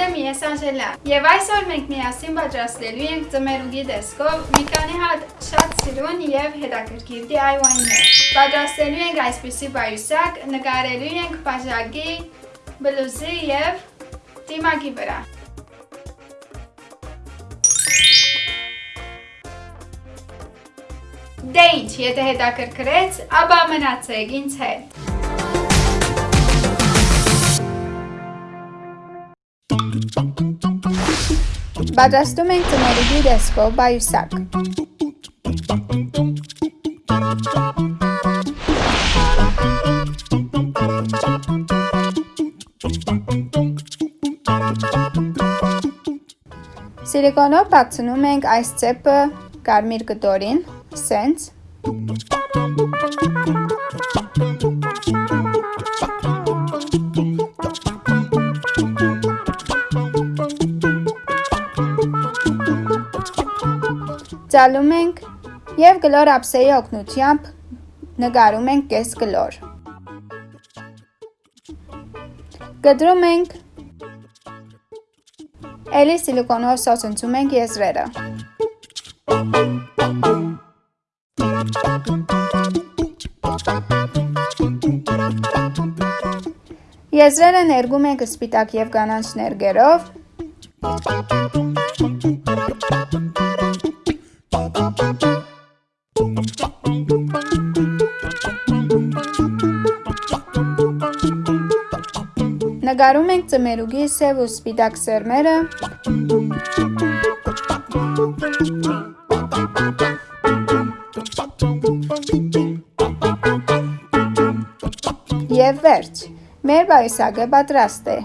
եմ ես Անժելա եւ այսօր մենք միասին պատրաստելու ենք ծմերուգի դեսկով մի քանի հատ շատ սիրուն եւ հետաքրքիր DIY-ներ։ Պատրաստելու ենք այսպիսի բայուսակ, նկարելու ենք բաժակի, բլուզի եւ դիմակի վրա։ Դե ինչ, եթե հետաքրքրեց, ապա մնացեք ինձ հետ։ Պատրաստում ենք ծնորուգի դեսկով բայուսակ։ Սիլիկոնով բացնում ենք այս ծեպը կարմիր կտորին, սենց։ Ծալում ենք եւ գլոր ափսեի օգնությամբ նկարում ենք կես գլոր։ Գդրում ենք Էլի սիլիկոնով սոցնցում ենք եզրերը։ Եզրերը ներգում ենք սպիտակ եւ կանանչ ներգերով։ Նկարում ենք ծմերուգի սև ու սպիտակ սերմերը։ Եվ վերջ, մեր բայսագը պատրաստ է։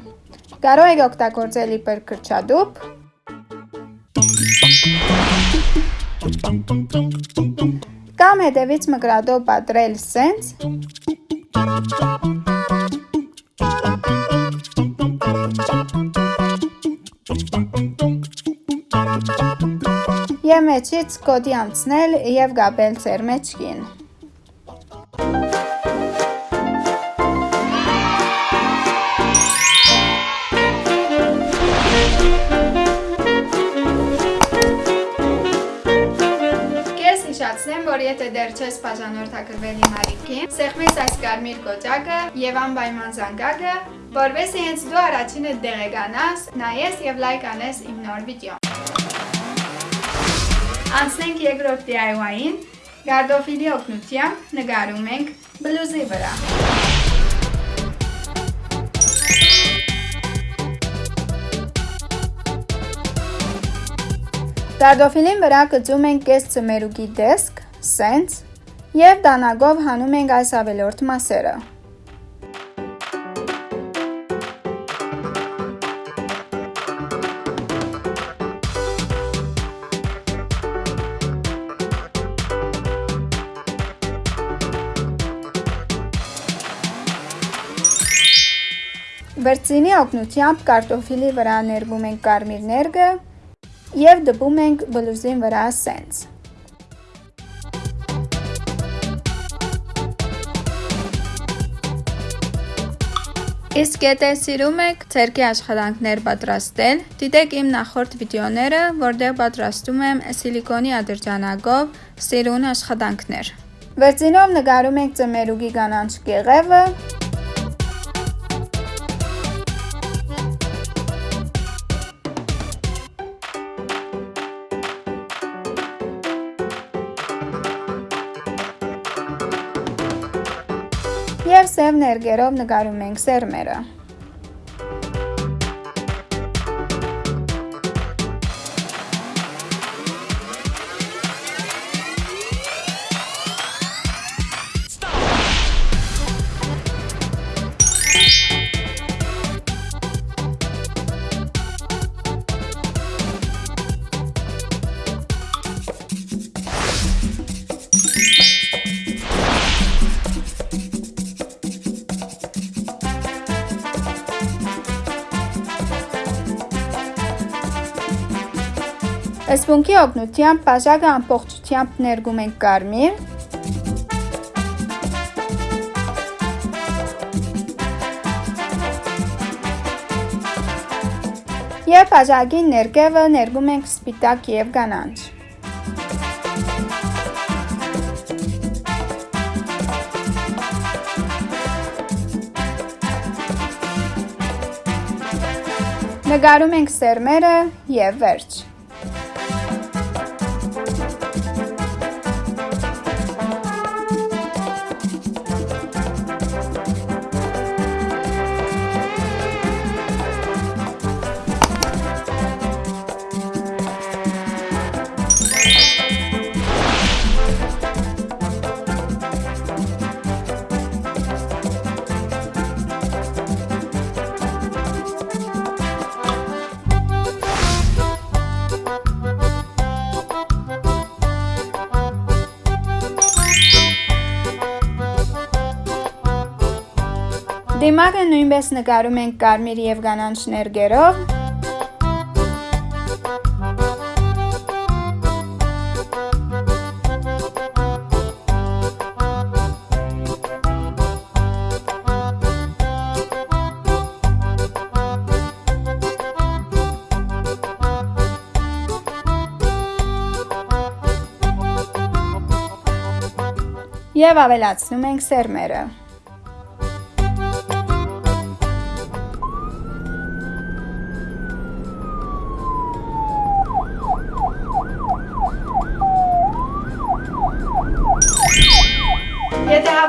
Կարող եք օգտագործել իբր կրճադուփ, կամ հետևից մկրատով պատրել սենց, Եվ մեջից կոդի անցնել և գաբել ձեր մեջքին։ հիշացնեմ, որ եթե դեռ չես բաժանորդակրվել իմ արիքին, սեղմես այս կարմիր կոճակը եւ անպայման զանգակը, որովհետեւ հենց դու առաջինը դեղեկանաս, նայես եւ լայք անես իմ նոր վիդեոն։ Անցնենք երկրորդ DIY-ին։ Գարդոֆիլի օգնությամբ նկարում ենք բլուզի վրա։ Դարդոֆիլին վրա կծում ենք կես ծմերուկի դեսկ, սենց և դանագով հանում ենք այս ավելորդ մասերը։ Վրծինի օգնությամբ կարտոֆիլի վրա ներվում ենք կարմիր ներգը և դպում ենք բլուզին վրա սենց։ Իսկ եթե սիրում եք ցերկի աշխատանքներ պատրաստել, դիտեք իմ նախորդ վիդեոները, որտեղ պատրաստում եմ սիլիկոնի ադրջանագով սիրուն աշխատանքներ։ Վերցինով նկարում ենք ծմերուգի կանանչ կեղևը, և սև ներգերով նկարում ենք սերմերը։ Սպունգի օգնությամբ բաժակը ամբողջությամբ ներգում ենք կարմիր, Եվ բաժակի ներկևը ներգում ենք սպիտակ եւ կանանչ։ Նկարում ենք սերմերը եւ վերջ։ Դիմակը նույնպես նկարում ենք կարմիր եւ կանանչ ներգերով։ Եվ ավելացնում ենք սերմերը։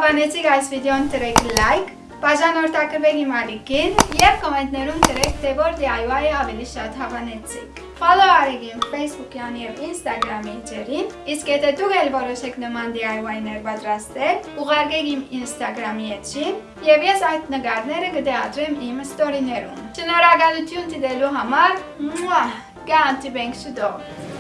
Եթե հավանեցիք այս վիդեոն դրեք լայք, բաժանորդակրվեք իմ ալիքին և կոմենտներում դրեք, թե որ DIY-ը ավելի շատ հավանեցիք։ Follow արեք իմ Facebook-յան և Instagram էջերին, իսկ եթե դուք էլ որոշեք նման DIY-ներ պատրաստել, ուղարկեք իմ Instagram-ի էջին և ես այդ նկարները կդեատրեմ իմ ստորիներում։ Շնորհակալություն դիտելու համար, գանտի բենք շուտով։